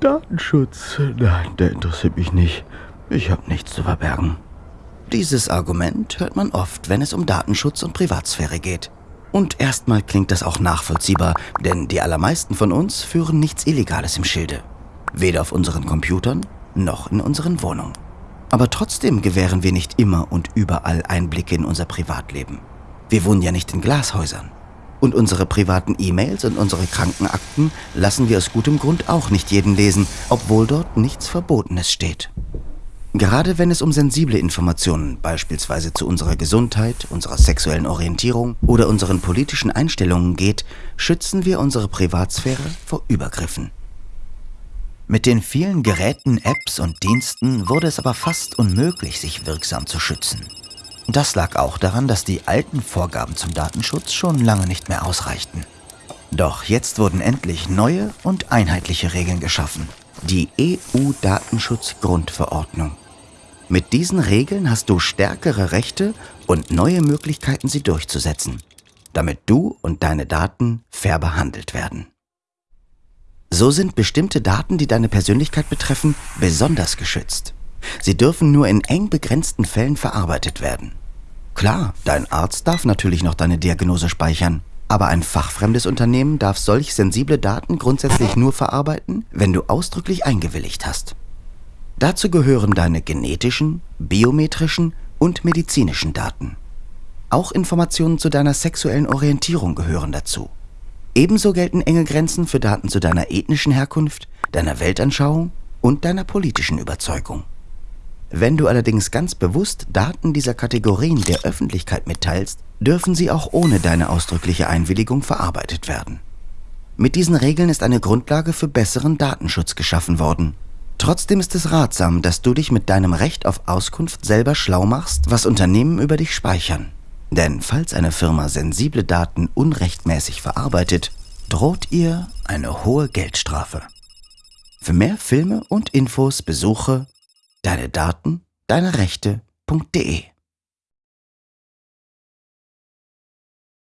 Datenschutz. Nein, der interessiert mich nicht. Ich habe nichts zu verbergen. Dieses Argument hört man oft, wenn es um Datenschutz und Privatsphäre geht. Und erstmal klingt das auch nachvollziehbar, denn die allermeisten von uns führen nichts Illegales im Schilde. Weder auf unseren Computern noch in unseren Wohnungen. Aber trotzdem gewähren wir nicht immer und überall Einblicke in unser Privatleben. Wir wohnen ja nicht in Glashäusern. Und unsere privaten E-Mails und unsere Krankenakten lassen wir aus gutem Grund auch nicht jeden lesen, obwohl dort nichts Verbotenes steht. Gerade wenn es um sensible Informationen, beispielsweise zu unserer Gesundheit, unserer sexuellen Orientierung oder unseren politischen Einstellungen geht, schützen wir unsere Privatsphäre vor Übergriffen. Mit den vielen Geräten, Apps und Diensten wurde es aber fast unmöglich, sich wirksam zu schützen. Das lag auch daran, dass die alten Vorgaben zum Datenschutz schon lange nicht mehr ausreichten. Doch jetzt wurden endlich neue und einheitliche Regeln geschaffen. Die EU-Datenschutzgrundverordnung. Mit diesen Regeln hast du stärkere Rechte und neue Möglichkeiten, sie durchzusetzen, damit du und deine Daten fair behandelt werden. So sind bestimmte Daten, die deine Persönlichkeit betreffen, besonders geschützt. Sie dürfen nur in eng begrenzten Fällen verarbeitet werden. Klar, dein Arzt darf natürlich noch deine Diagnose speichern, aber ein fachfremdes Unternehmen darf solch sensible Daten grundsätzlich nur verarbeiten, wenn du ausdrücklich eingewilligt hast. Dazu gehören deine genetischen, biometrischen und medizinischen Daten. Auch Informationen zu deiner sexuellen Orientierung gehören dazu. Ebenso gelten enge Grenzen für Daten zu deiner ethnischen Herkunft, deiner Weltanschauung und deiner politischen Überzeugung. Wenn du allerdings ganz bewusst Daten dieser Kategorien der Öffentlichkeit mitteilst, dürfen sie auch ohne deine ausdrückliche Einwilligung verarbeitet werden. Mit diesen Regeln ist eine Grundlage für besseren Datenschutz geschaffen worden Trotzdem ist es ratsam, dass du dich mit deinem Recht auf Auskunft selber schlau machst, was Unternehmen über dich speichern. Denn falls eine Firma sensible Daten unrechtmäßig verarbeitet, droht ihr eine hohe Geldstrafe. Für mehr Filme und Infos besuche deine Daten, deine Rechte.de